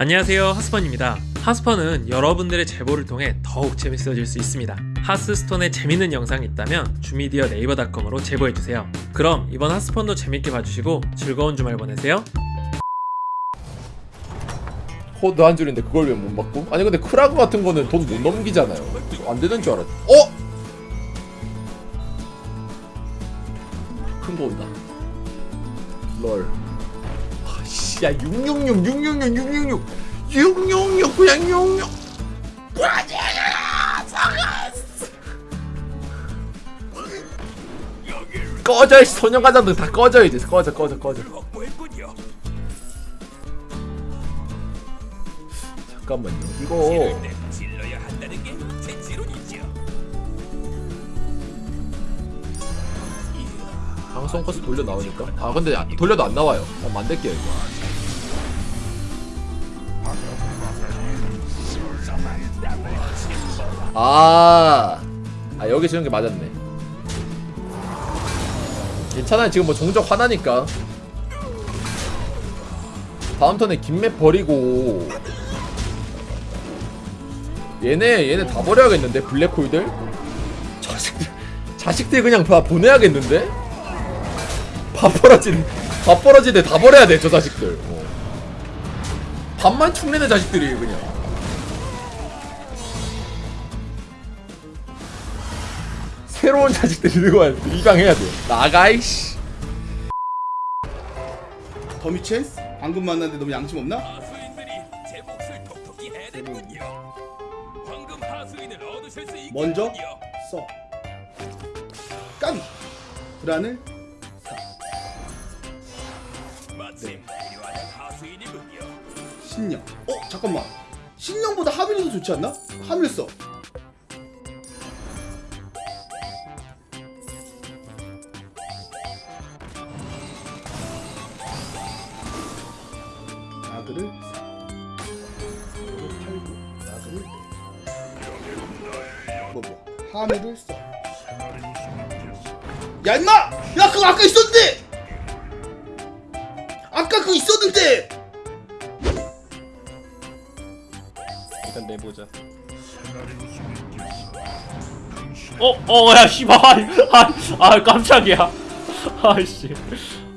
안녕하세요 하스펀입니다. 하스펀은 여러분들의 제보를 통해 더욱 재밌어질 수 있습니다. 하스스톤에 재밌는 영상이 있다면 주미디어 네이버닷컴으로 제보해주세요. 그럼 이번 하스펀도 재밌게 봐주시고 즐거운 주말 보내세요. 코드 한 줄인데 그걸 왜 못 받고? 아니 근데 크라그 같은 거는 돈 못 넘기잖아요. 안 되는 줄 알았지 어? 큰 거 온다. 롤 야 666 666 666 666 그냥 66 꺼져 이 소년가자들 다 꺼져 이제. 꺼져 꺼져 꺼져. 잠깐만요. 이거. 방송 코스 돌려 나오니까? 아 근데 아, 돌려도 안 나와요. 어, 만들게요 이거 아, 아 여기 지은 게 맞았네. 괜찮아요. 지금 뭐 종족 하나니까. 다음 턴에 김맵 버리고. 얘네 얘네 다 버려야겠는데? 블랙홀들? 자식들 자식들 그냥 다 보내야겠는데? 밥벌어진 밥벌어지대 다 버려야 돼 저 자식들. 어. 밥만 축내는 자식들이 그냥 새로운 자식들 들고 와야 돼. 입양해야 돼. 나가 이씨. 더미 챈스? 방금 만났는데 너무 양심 없나? 먼저 써. 까비. 불안을 하수인이군요. 신령 어 잠깐만. 신령보다 하밀이 더 좋지 않나? 하밀 써 나그를 팔고 나그를 뭐 뭐 하밀을 써 야 임마! 야 그거 아까 있었는데! 아까 그거 있었는데! 일단 내보자 어? 어, 야, 씨발. 아, 아, 깜짝이야. 아이씨.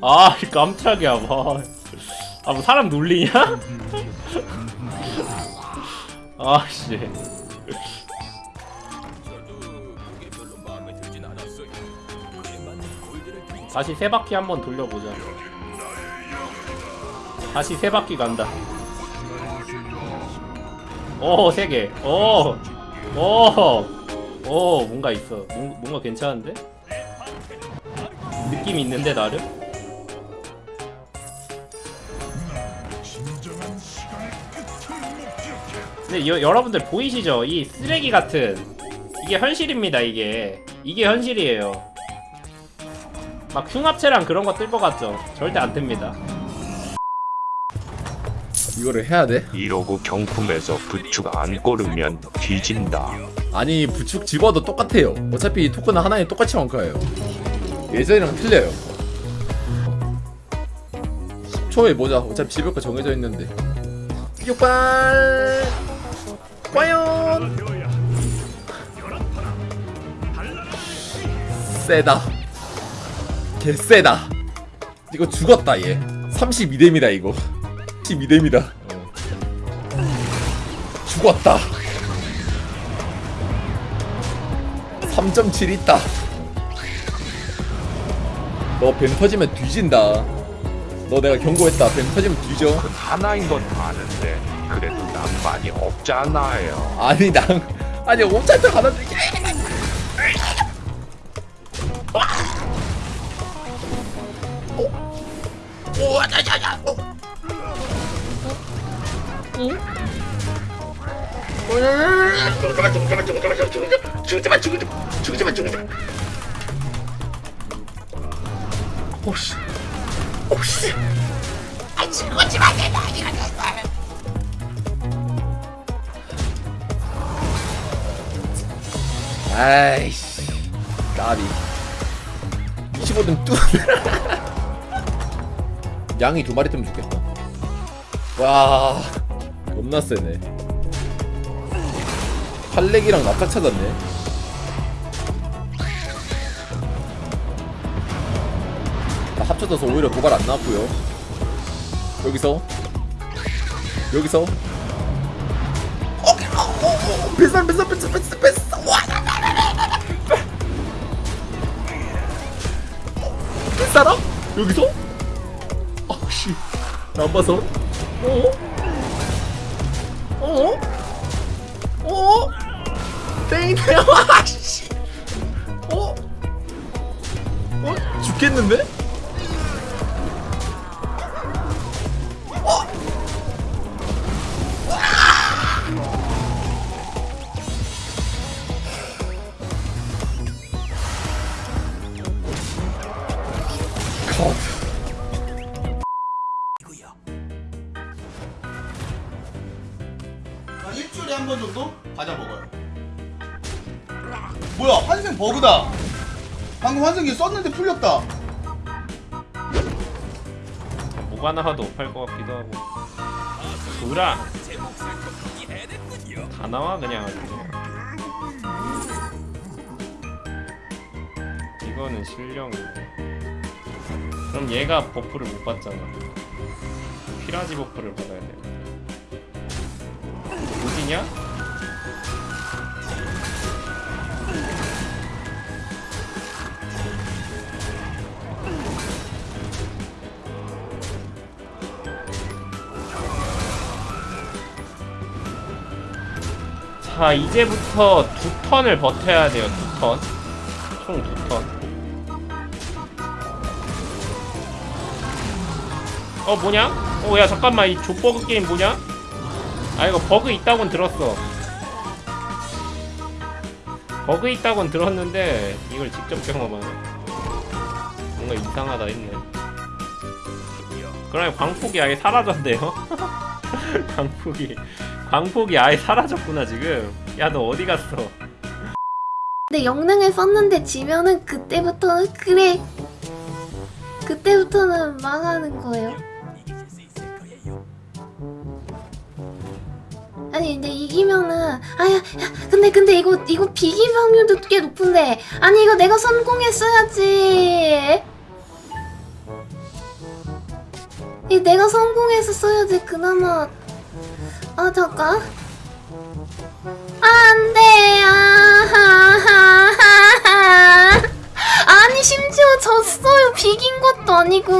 아, 깜짝이야, 뭐. 아, 뭐, 사람 놀리냐? 아씨. 다시 세 바퀴 한번 돌려보자. 다시 세 바퀴 간다. 오, 세 개. 오, 오, 오, 뭔가 있어. 뭔- 뭔가 괜찮은데? 느낌 있는데 나름? 근데 여, 여러분들 보이시죠? 이 쓰레기 같은 이게 현실입니다. 이게 이게 현실이에요. 막 흉합체랑 그런 거 뜰 것 같죠? 절대 안 뜹니다. 이거를 해야 돼? 이러고 경품에서 부축 안 꼬르면 뒤진다. 아니 부축 집어도 똑같아요 어차피 이 토큰은 하나에 똑같이 원가예요 예전이랑 틀려요 10초에 보자 어차피 집을 거 정해져 있는데 육발. 과연. 세다. 개 세다. 이거 죽었다 얘. 32뎀이다 이거. 32뎀이다. 죽었다. 3.7 있다. 너뱀 터지면 뒤진다. 너 내가 경고했다. 뱀 터지면 뒤져. 하나인 건 아는데 그래도 낭만이 없잖아요. 아니 난 아니 옴찰트 하나 들게. 오씨 오씨 아 죽었지 마 내가 아이씨 까비. 25등 뚜 양이 두 마리 뜨면 좋겠다. 와 겁나 세네. 팔렉이랑 납작 찾았네 합쳐져서 오히려 도발 안 나왔고요 여기서 여기서 어, 뱃살 뱃살 뱃살 뱃살 뱃살 와 뱃살아? 여기서? 아씨 안 봐서 어? 어? 어? 땡이네 와씨 어? 어? 죽겠는데? 컷한 일주일에 한 번 정도 과자 먹어요. 뭐야 환생 버그다. 방금 환생기 썼는데 풀렸다. 뭐가 나와도 팔것 같기도 하고 해냈군요. 다 나와 그냥 이거는 실력인데 그럼 얘가 buff를 못 받잖아 피라지 버프를 받아야 돼 어디냐? 자 이제부터 두 턴을 버텨야 돼요 두턴총 두 턴. 어 뭐냐? 어 야 잠깐만 이 족버그 게임 뭐냐? 아 이거 버그 있다곤 들었어. 버그 있다곤 들었는데 이걸 직접 경험하네. 뭔가 이상하다 했네. 그러면 광폭이 아예 사라졌네요? 광폭이 광폭이 아예 사라졌구나 지금. 야 너 어디 갔어? 근데 영능을 썼는데 지면은 그때부터는 그래. 그때부터는 망하는 거예요 근데 이기면은 아야 야, 근데 근데 이거 이거 비기 확률도 꽤 높은데. 아니 이거 내가 성공했어야지. 이 내가 성공해서 써야지 그나마. 아 잠깐. 안돼 아하하하. 아니 심지어 졌어요. 비긴 것도 아니고